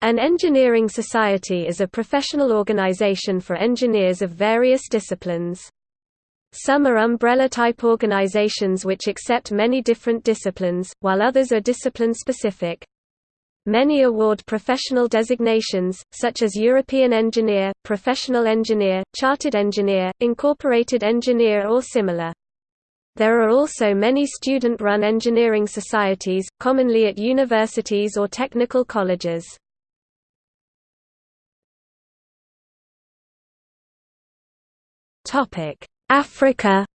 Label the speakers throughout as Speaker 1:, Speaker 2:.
Speaker 1: An engineering society is a professional organization for engineers of various disciplines. Some are umbrella-type organizations which accept many different disciplines, while others are discipline-specific. Many award professional designations, such as European Engineer, Professional Engineer, Chartered Engineer, Incorporated Engineer or similar. There are also many student-run engineering societies, commonly at universities or technical colleges. Topic: Africa.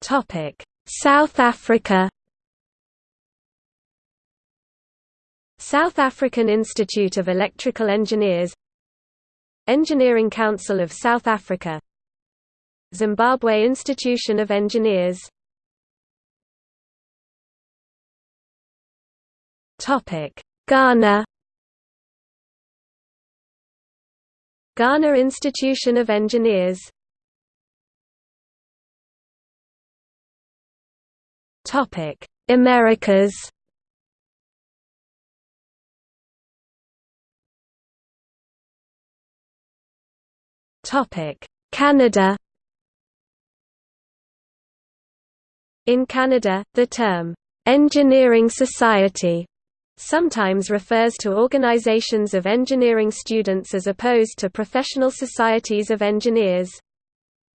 Speaker 1: Topic: South Africa. South African Institute of Electrical Engineers Engineering Council of South Africa Zimbabwe Institution of Engineers Topic Ghana. Ghana Institution of Engineers. Topic Americas. Topic Canada. In Canada, the term engineering society sometimes refers to organizations of engineering students as opposed to professional societies of engineers.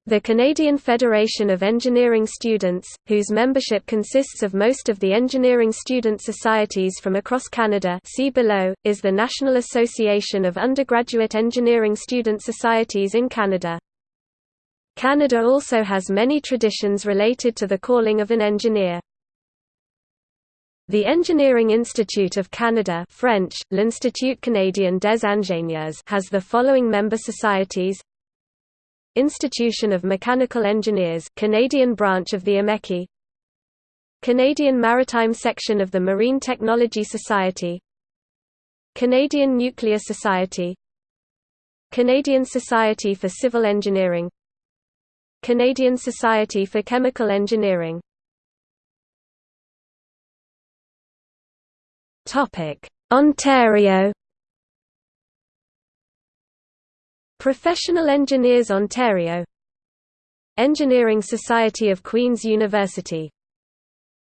Speaker 1: The Canadian Federation of Engineering Students, whose membership consists of most of the engineering student societies from across Canada see below, is the National Association of Undergraduate Engineering Student Societies in Canada. Canada also has many traditions related to the calling of an engineer. The Engineering Institute of Canada French, L'Institut Canadien des Ingénieurs has the following member societies. Institution of Mechanical Engineers Canadian branch of the IMechE Canadian Maritime Section of the Marine Technology Society. Canadian Nuclear Society. Canadian Society for Civil Engineering. Canadian Society for Chemical Engineering Topic: Ontario Professional Engineers Ontario Engineering Society of Queen's University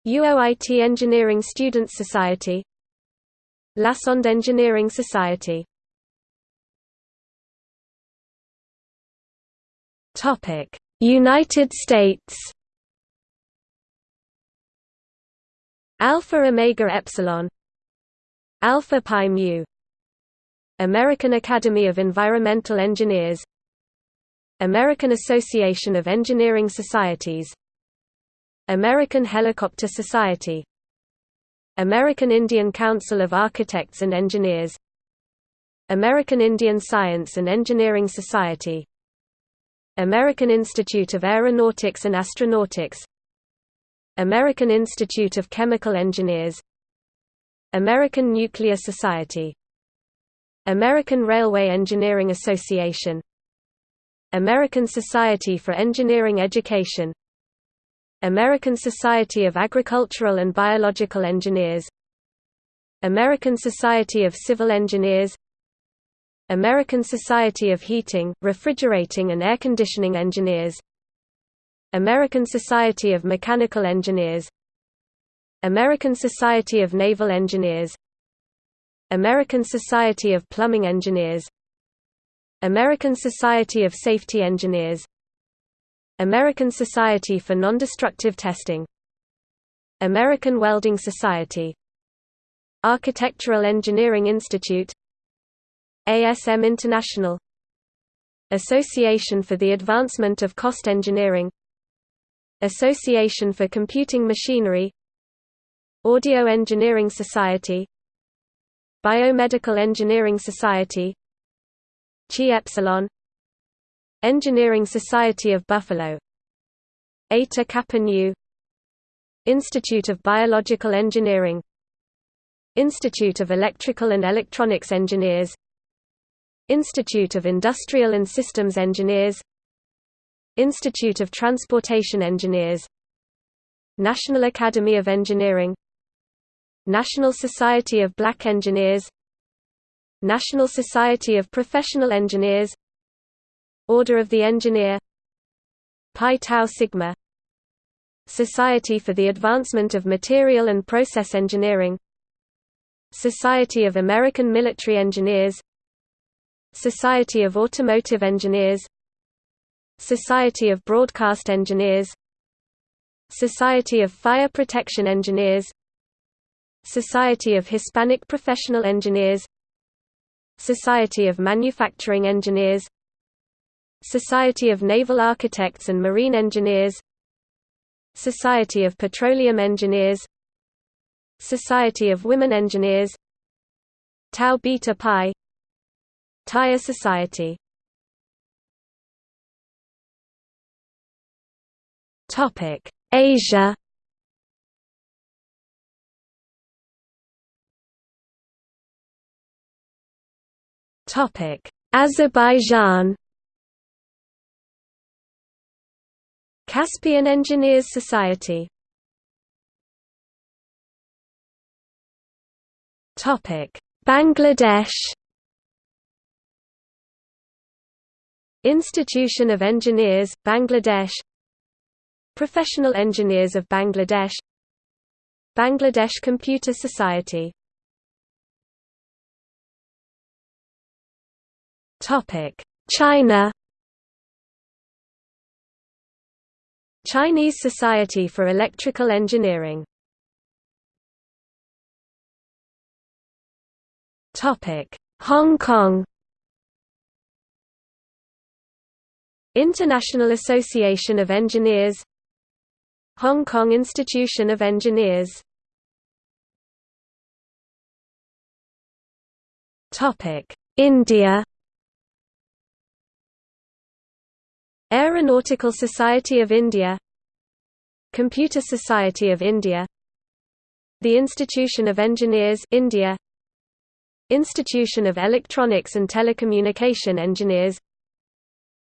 Speaker 1: UOIT Engineering Students Society Lassonde Engineering Society Topic: United States Alpha Omega Epsilon Alpha Pi Mu. American Academy of Environmental Engineers. American Association of Engineering Societies. American Helicopter Society. American Indian Council of Architects and Engineers. American Indian Science and Engineering Society. American Institute of Aeronautics and Astronautics. American Institute of Chemical Engineers American Nuclear Society American Railway Engineering Association American Society for Engineering Education American Society of Agricultural and Biological Engineers American Society of Civil Engineers American Society of Heating, Refrigerating and Air Conditioning Engineers American Society of Mechanical Engineers American Society of Naval Engineers American Society of Plumbing Engineers American Society of Safety Engineers American Society for Nondestructive Testing American Welding Society Architectural Engineering Institute ASM International Association for the Advancement of Cost Engineering Association for Computing Machinery Audio Engineering Society Biomedical Engineering Society Chi Epsilon Engineering Society of Buffalo Eta Kappa Nu Institute of Biological Engineering Institute of Electrical and Electronics Engineers Institute of Industrial and Systems Engineers Institute of Transportation Engineers National Academy of Engineering National Society of Black Engineers National Society of Professional Engineers Order of the Engineer Pi Tau Sigma Society for the Advancement of Material and Process Engineering Society of American Military Engineers Society of Automotive Engineers Society of Broadcast Engineers Society of Fire Protection Engineers Society of Hispanic Professional Engineers. Society of Manufacturing Engineers. Society of Naval Architects and Marine Engineers. Society of Petroleum Engineers. Society of Women Engineers. Tau Beta Pi. Tire Society. Asia Azerbaijan Caspian Engineers Society Bangladesh Institution of Engineers, Bangladesh Professional Engineers of Bangladesh Bangladesh Computer Society China Chinese Society for Electrical Engineering Topic: Hong Kong International Association of Engineers Hong Kong Institution of Engineers Topic: India Aeronautical Society of India Computer Society of India The Institution of Engineers India Institution of Electronics and Telecommunication Engineers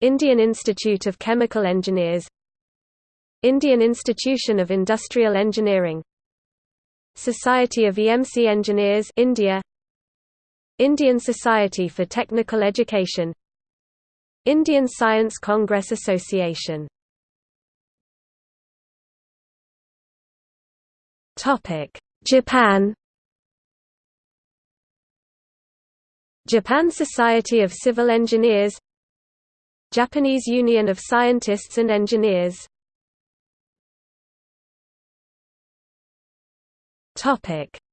Speaker 1: Indian Institute of Chemical Engineers Indian Institution of Industrial Engineering Society of EMC Engineers India Indian Society for Technical Education Indian Science Congress Association. Japan. Japan Society of Civil Engineers. Japanese Union of Scientists and Engineers.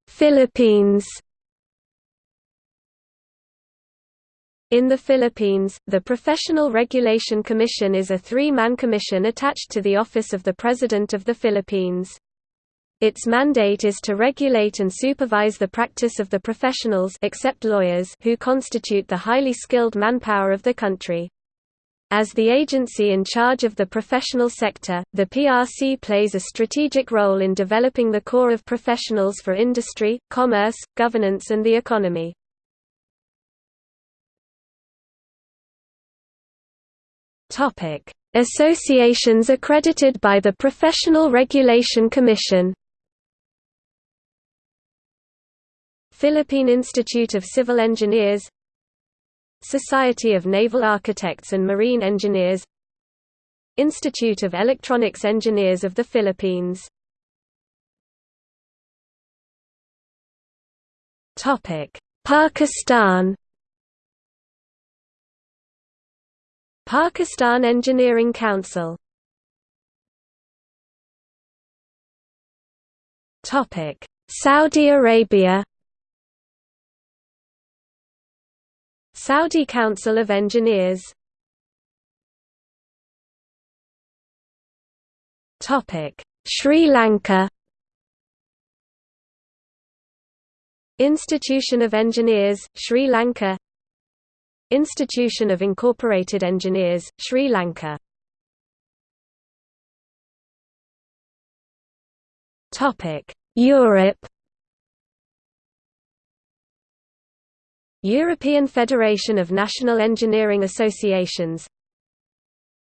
Speaker 1: Philippines In the Philippines, the Professional Regulation Commission is a three-man commission attached to the Office of the President of the Philippines. Its mandate is to regulate and supervise the practice of the professionals except lawyers who constitute the highly skilled manpower of the country. As the agency in charge of the professional sector, the PRC plays a strategic role in developing the core of professionals for industry, commerce, governance and the economy. Topic: Associations accredited by the Professional Regulation Commission. Philippine Institute of Civil Engineers. Society of Naval Architects and Marine Engineers. Institute of Electronics Engineers of the Philippines. Pakistan Pakistan Engineering Council. Saudi Arabia. Saudi Council of Engineers. Sri Lanka. Institution of Engineers, Sri Lanka Institution of Incorporated Engineers, Sri Lanka. Europe. European Federation of National Engineering Associations.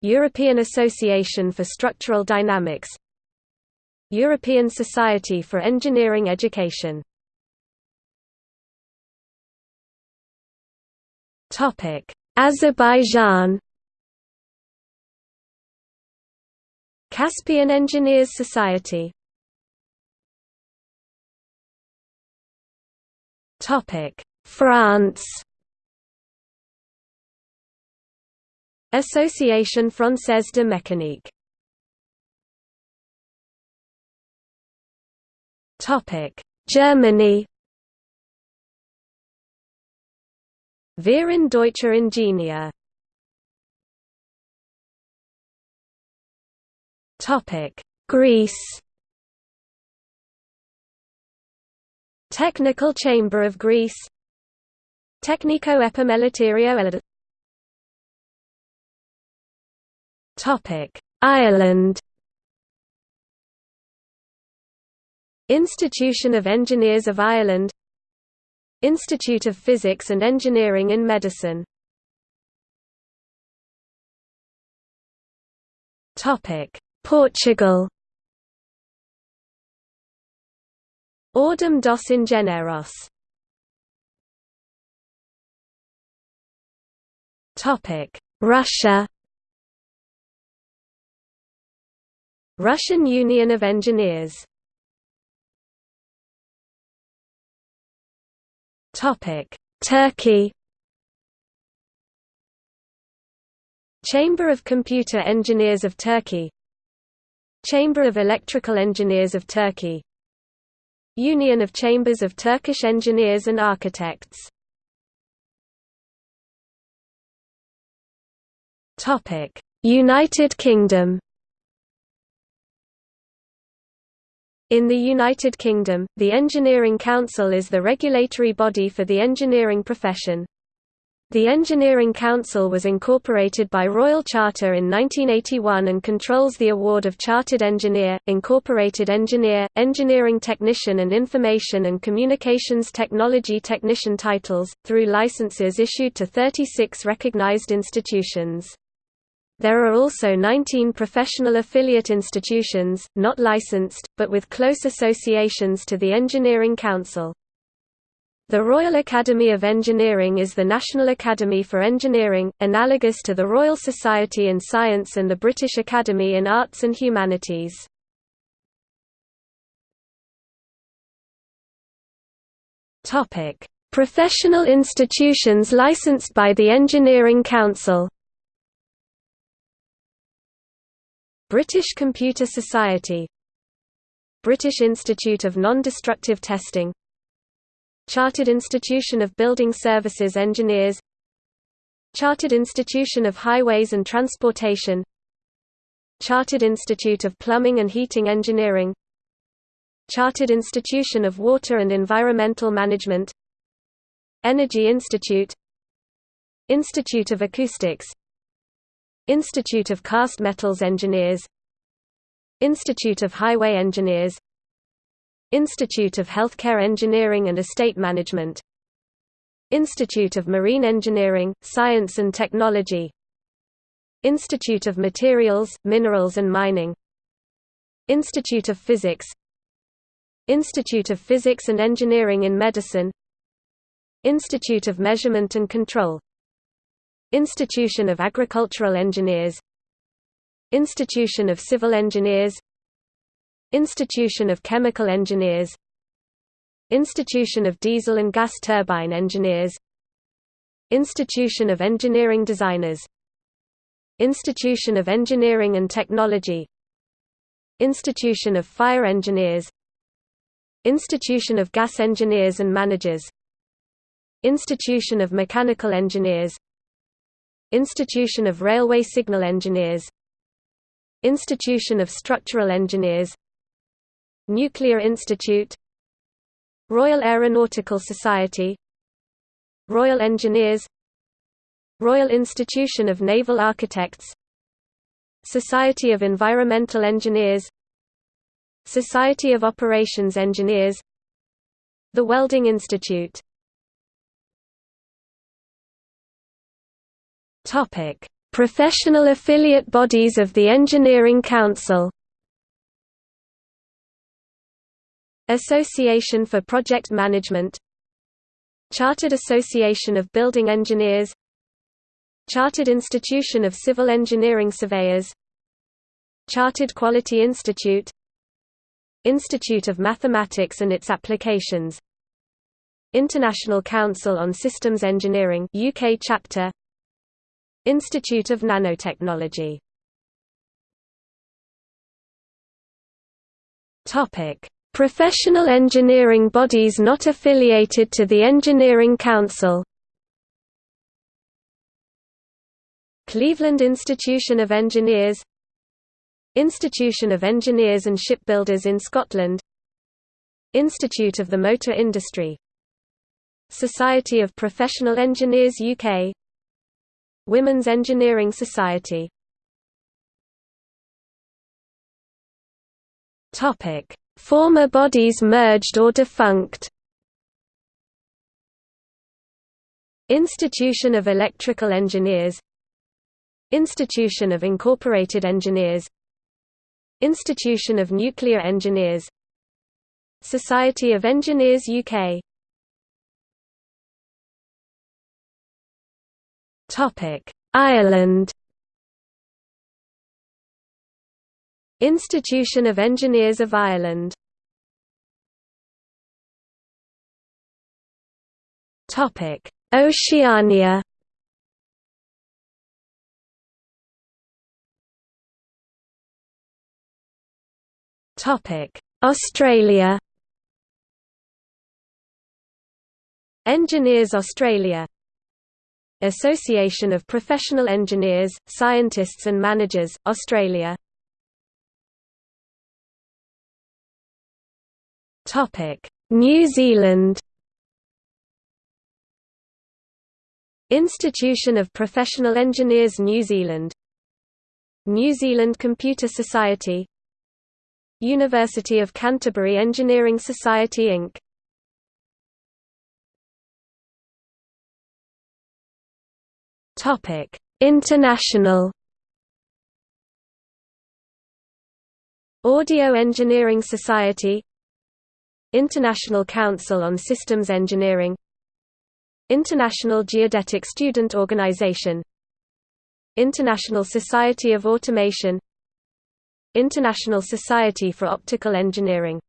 Speaker 1: European Association for Structural Dynamics. European Society for Engineering Education Azerbaijan Caspian Engineers Society Topic. France Association Française de Mécanique Topic. Germany Verein Deutscher Ingenieur. Greece. Technical Chamber of Greece. Technico Epimeleterio Topic Ireland. Institution of Engineers of Ireland Institute of Physics and Engineering in Medicine. Portugal. Ordem dos Engenheiros. Russia. Russian Union of Engineers Turkey Chamber of Computer Engineers of Turkey Chamber of Electrical Engineers of Turkey Union of Chambers of Turkish Engineers and Architects Topic: United Kingdom In the United Kingdom, the Engineering Council is the regulatory body for the engineering profession. The Engineering Council was incorporated by Royal Charter in 1981 and controls the award of Chartered Engineer, Incorporated Engineer, Engineering Technician and Information and Communications Technology Technician titles, through licenses issued to 36 recognized institutions. There are also 19 professional affiliate institutions, not licensed, but with close associations to the Engineering Council. The Royal Academy of Engineering is the National Academy for Engineering, analogous to the Royal Society in Science and the British Academy in Arts and Humanities. Professional institutions licensed by the Engineering Council British Computer Society British Institute of Non-Destructive Testing Chartered Institution of Building Services Engineers Chartered Institution of Highways and Transportation Chartered Institute of Plumbing and Heating Engineering Chartered Institution of Water and Environmental Management Energy Institute Institute of Acoustics Institute of Cast Metals Engineers Institute of Highway Engineers Institute of Healthcare Engineering and Estate Management Institute of Marine Engineering, Science and Technology Institute of Materials, Minerals and Mining Institute of Physics Institute of Physics and Engineering in Medicine Institute of Measurement and Control Institution of Agricultural Engineers. Institution of Civil Engineers. Institution of Chemical Engineers. Institution of Diesel and Gas Turbine Engineers. Institution of Engineering Designers. Institution of Engineering and Technology. Institution of Fire Engineers. Institution of Gas Engineers and Managers. Institution of Mechanical Engineers Institution of Railway Signal Engineers. Institution of Structural Engineers. Nuclear Institute. Royal Aeronautical Society. Royal Engineers. Royal Institution of Naval Architects. Society of Environmental Engineers. Society of Operations Engineers. The Welding Institute Topic: Professional affiliate bodies of the Engineering Council. Association for Project Management Chartered Association of Building Engineers Chartered Institution of Civil Engineering Surveyors Chartered Quality Institute Institute of Mathematics and its Applications International Council on Systems Engineering UK chapter Institute of Nanotechnology. Topic. Professional engineering bodies not affiliated to the Engineering Council. Cleveland Institution of Engineers. Institution of Engineers and Shipbuilders in Scotland. Institute of the Motor Industry. Society of Professional Engineers UK Women's Engineering Society. Former bodies merged or defunct. Institution of Electrical Engineers. Institution of Incorporated Engineers. Institution of Nuclear Engineers. Society of Engineers UK Ireland. Institution of Engineers of Ireland. Topic: Oceania. Topic: Australia. Engineers Australia Association of Professional Engineers, Scientists and Managers, Australia. New Zealand. Institution of Professional Engineers New Zealand. New Zealand Computer Society. University of Canterbury Engineering Society Inc. International. Audio Engineering Society. International Council on Systems Engineering. International Geodetic Student Organization. International Society of Automation. International Society for Optical Engineering.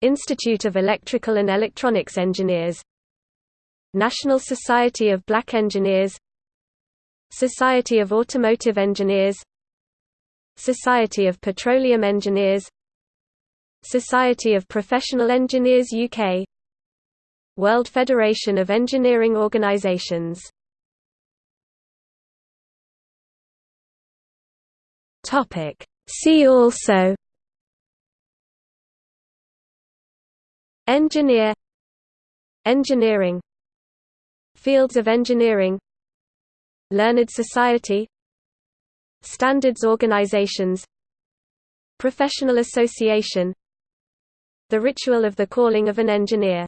Speaker 1: Institute of Electrical and Electronics Engineers. National Society of Black Engineers Society of Automotive Engineers Society of Petroleum Engineers Society of Professional Engineers UK World Federation of Engineering Organizations See also Engineer Engineering Fields of engineering Learned Society Standards organizations Professional Association the ritual of the calling of an engineer